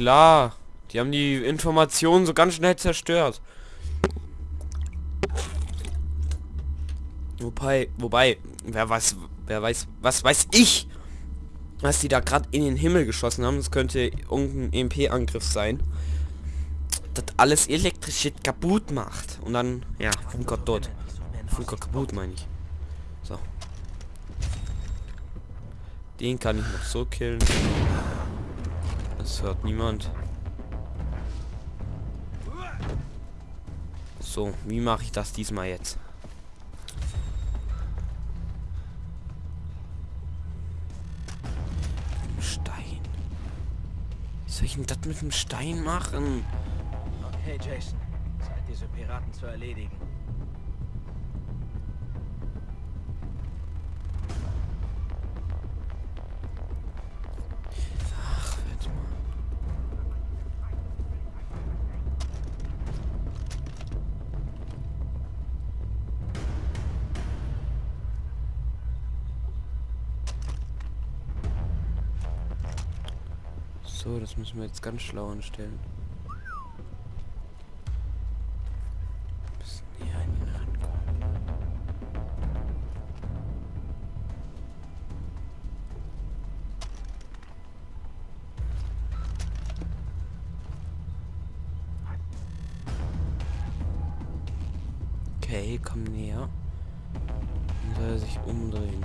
klar. Die haben die Informationen so ganz schnell zerstört. Wobei, wobei, wer weiß, wer weiß, was weiß ich, was die da gerade in den Himmel geschossen haben. Das könnte irgendein EMP-Angriff sein. Das alles Elektrizität kaputt macht. Und dann, ja, Funker tot. Funker kaputt, meine ich. So. Den kann ich noch so killen. Das hört niemand. So, wie mache ich das diesmal jetzt? Stein. Wie soll ich denn das mit dem Stein machen? Okay, Jason. Zeit, diese Piraten zu erledigen. So, das müssen wir jetzt ganz schlau anstellen. Okay, komm näher. Dann soll er sich umdrehen.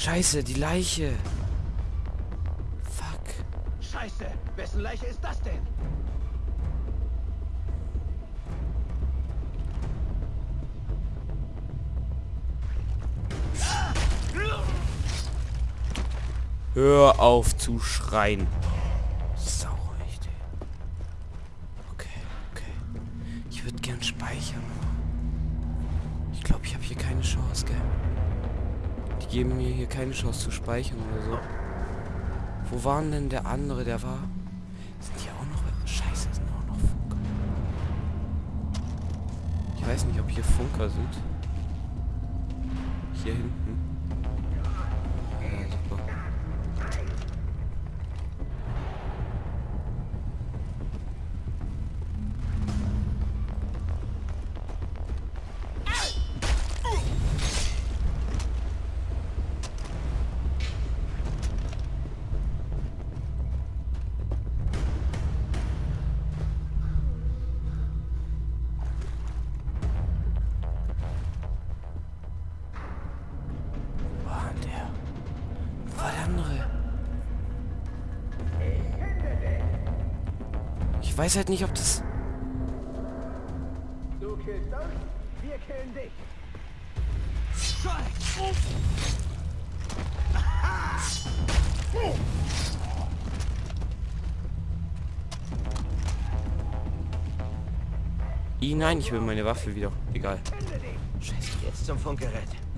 Scheiße, die Leiche. Fuck. Scheiße! Wessen Leiche ist das denn? Hör auf zu schreien. Keine Chance zu speichern oder so. Wo war denn der andere? Der war... Sind hier auch noch... Scheiße, sind auch noch Funker. Ich weiß nicht, ob hier Funker sind. Hier hinten. Ich weiß halt nicht, ob das... Du. I, nein, ich will meine Waffe wieder. Egal. Scheiße. Jetzt zum Funkgerät.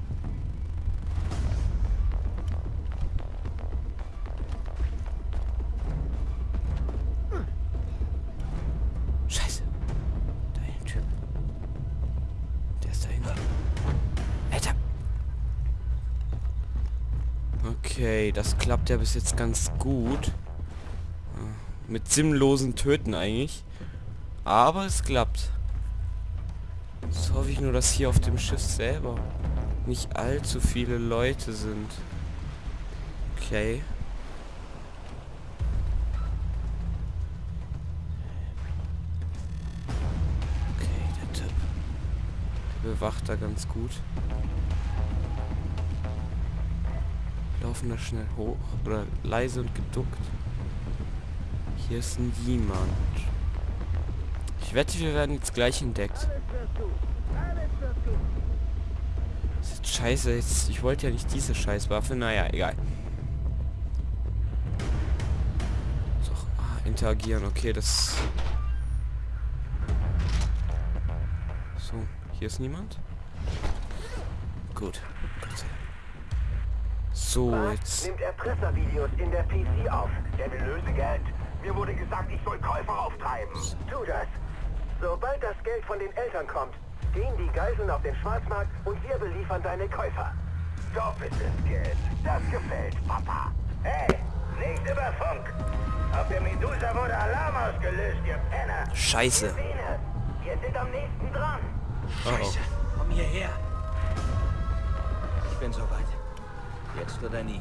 Das klappt ja bis jetzt ganz gut. Äh, Mit sinnlosen Töten eigentlich. Aber es klappt. Jetzt hoffe ich nur, dass hier auf dem Schiff selber nicht allzu viele Leute sind. Okay. Okay, der bewacht da ganz gut. Laufen da schnell hoch oder leise und geduckt. Hier ist niemand. Ich wette, wir werden jetzt gleich entdeckt. Scheiße, jetzt, ich wollte ja nicht diese Scheißwaffe. Naja, egal. So, ah, interagieren. Okay, das... So, hier ist niemand. Gut. So, jetzt... nimmt Erpresservideos in der PC auf. Der will Lösegeld. Mir wurde gesagt, ich soll Käufer auftreiben. Tu das. Sobald das Geld von den Eltern kommt, gehen die Geiseln auf den Schwarzmarkt und wir beliefern deine Käufer. Doppeltes Geld. Das gefällt, Papa. Hey, nicht über Funk. Auf der Medusa wurde Alarm ausgelöst, ihr Penner. Scheiße. Wir sind am nächsten dran. Scheiße, komm hierher. Ich bin soweit. Jetzt oder nie.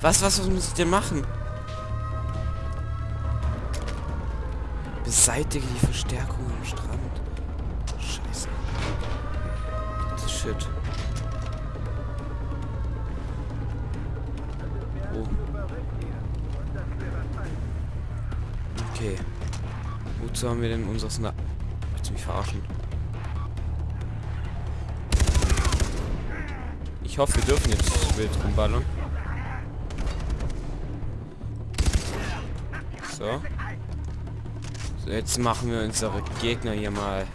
Was, was, was muss ich denn machen? Beseitige die Verstärkung am Strand. Scheiße. Shit. Oh. Okay. Wozu haben wir denn unseres Na... Willst du mich verarschen? Ich hoffe, wir dürfen jetzt wild rumballern. So. so. Jetzt machen wir unsere Gegner hier mal.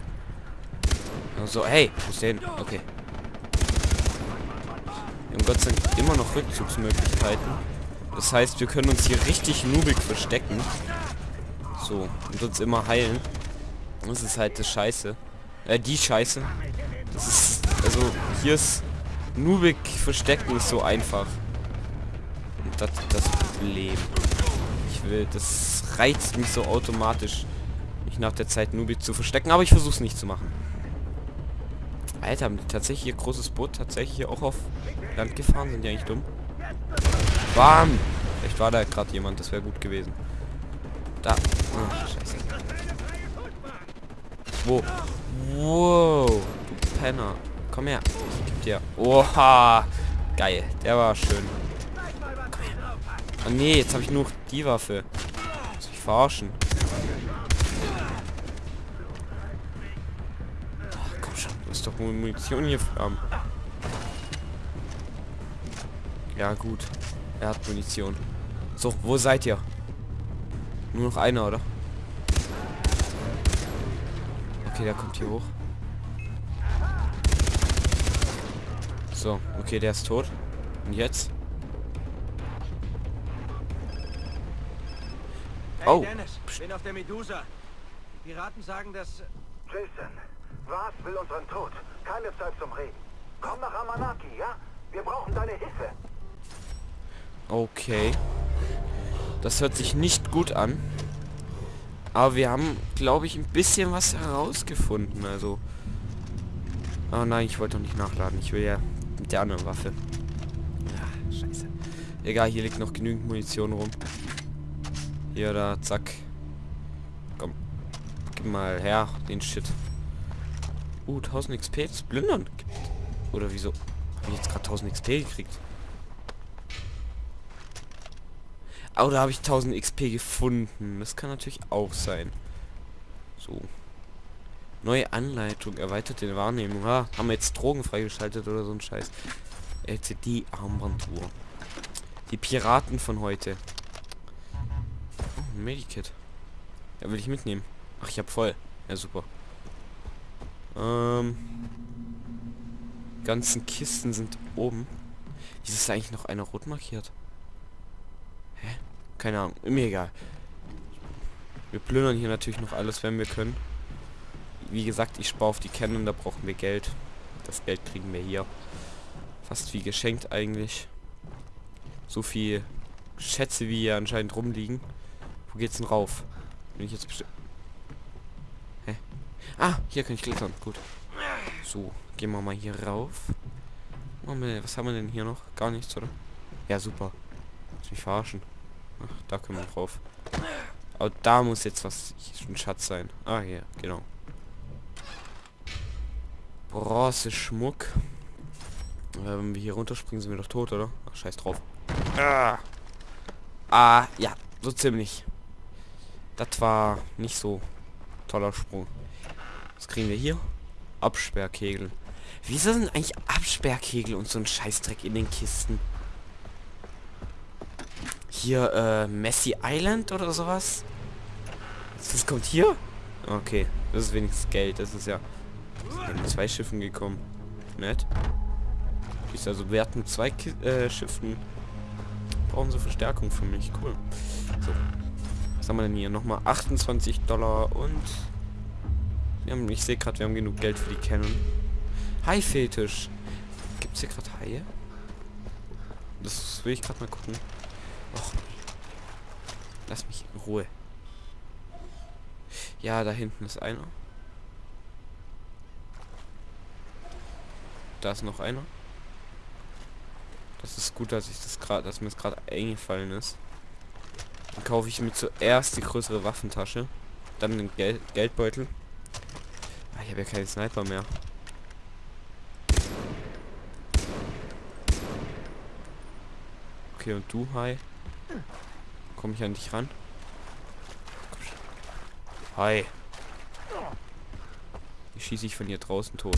So, hey, wo ist? Okay. Wir haben Gott sei Dank immer noch Rückzugsmöglichkeiten. Das heißt, wir können uns hier richtig nubig verstecken. So, und uns immer heilen. Das ist halt das Scheiße. Äh, die Scheiße. Das ist, also, hier ist Nubik verstecken ist so einfach. Und das das Problem. Ich will, das reizt mich so automatisch, mich nach der Zeit Nubik zu verstecken, aber ich versuche es nicht zu machen. Alter, haben die tatsächlich ihr großes Boot tatsächlich hier auch auf Land gefahren? Sind die eigentlich dumm? Bam! Vielleicht war da gerade jemand, das wäre gut gewesen. Da. Oh, scheiße. Wo? Wow, du Penner. Komm her. Geb dir. Oha. Geil. Der war schön. Oh nee, jetzt habe ich nur die Waffe. Muss ich verarschen. Ach, komm schon. Du musst doch Munition hier haben. Ja, gut. Er hat Munition. So, wo seid ihr? Nur noch einer, oder? Okay, der kommt hier hoch. So, okay, der ist tot. Und jetzt? Hey, Oh. Dennis, bin auf der Medusa. Die Piraten sagen, dass... Jason, was will unseren Tod? Keine Zeit zum Reden. Komm nach Amanaki, ja? Wir brauchen deine Hilfe. Okay. Das hört sich nicht gut an. Aber wir haben, glaube ich, ein bisschen was herausgefunden. Also. Oh nein, ich wollte doch nicht nachladen. Ich will ja mit der anderen Waffe. Ja, scheiße. Egal, hier liegt noch genügend Munition rum. Hier, da, zack. Komm. Gib mal her, den Shit. Uh, 1000 XP, das Plündern. Oder wieso? Hab ich jetzt gerade 1000 XP gekriegt? Oder habe ich 1000 XP gefunden? Das kann natürlich auch sein. So. Neue Anleitung, erweiterte Wahrnehmung. Ha, haben wir jetzt Drogen freigeschaltet oder so ein Scheiß. LCD-Armbanduhr. Die Piraten von heute. Oh, ein Medikit. Ja, will ich mitnehmen. Ach, ich hab voll. Ja, super. Ähm. Ganzen Kisten sind oben. Wieso ist eigentlich noch einer rot markiert? Hä? Keine Ahnung. Mir egal. Wir plündern hier natürlich noch alles, wenn wir können. Wie gesagt, ich spare auf die Canon, da brauchen wir Geld. Das Geld kriegen wir hier. Fast wie geschenkt eigentlich. So viel Schätze, wie hier anscheinend rumliegen. Wo geht's denn rauf? Bin ich jetzt. Hä? Ah, hier kann ich klettern. Gut. So, gehen wir mal hier rauf. Was haben wir denn hier noch? Gar nichts, oder? Ja, super. Muss mich verarschen. Ach, da können wir drauf. Aber da muss jetzt was ein Schatz sein. Ah, hier, genau. Bronze-Schmuck. Äh, wenn wir hier runterspringen, sind wir doch tot, oder? Ach, scheiß drauf. Ah, ah ja, so ziemlich. Das war nicht so toller Sprung. Was kriegen wir hier? Absperrkegel. Wieso sind eigentlich Absperrkegel und so ein Scheißdreck in den Kisten? Hier, äh, Messi Island oder sowas? Das kommt hier? Okay, das ist wenigstens Geld. Das ist ja mit zwei Schiffen gekommen. Nett. Ist also wert mit zwei Ki äh, Schiffen. Brauchen sie Verstärkung für mich. Cool. So. Was haben wir denn hier? Nochmal 28 Dollar und... Wir haben, ich sehe gerade, wir haben genug Geld für die Canon. Hai-Fetisch. Gibt es hier gerade Haie? Das will ich gerade mal gucken. Och. Lass mich in Ruhe. Ja, da hinten ist einer. Da ist noch einer. Das ist gut, dass ich das gerade, dass mir das gerade eingefallen ist. Dann kaufe ich mir zuerst die größere Waffentasche, dann den Gel Geldbeutel. Ah, ich habe ja keinen Sniper mehr. Okay, und du, Hi? Komme ich an dich ran? Hi. Ich schieße ich von hier draußen tot.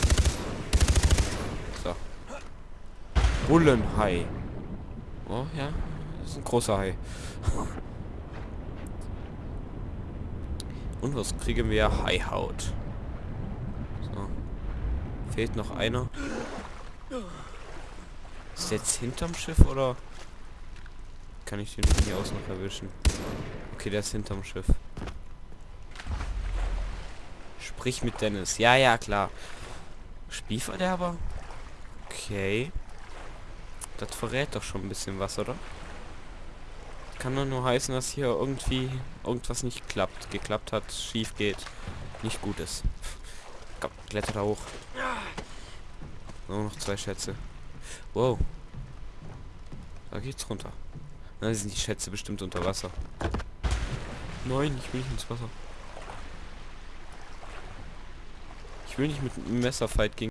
Bullenhai. Oh, ja. Das ist ein großer Hai. Und was kriegen wir? Haihaut. So. Fehlt noch einer. Ist jetzt hinterm Schiff oder kann ich den von hier aus noch erwischen? Okay, der ist hinterm Schiff. Sprich mit Dennis. Ja, ja, klar. Spielverderber? Okay. Das verrät doch schon ein bisschen was, oder? Kann doch nur heißen, dass hier irgendwie irgendwas nicht klappt. Geklappt hat, schief geht, nicht gut ist. Komm, kletter da hoch. Nur noch zwei Schätze. Wow. Da geht's runter. Na, sind die Schätze bestimmt unter Wasser. Nein, ich will nicht ins Wasser. Ich will nicht mit einem Messerfight gegen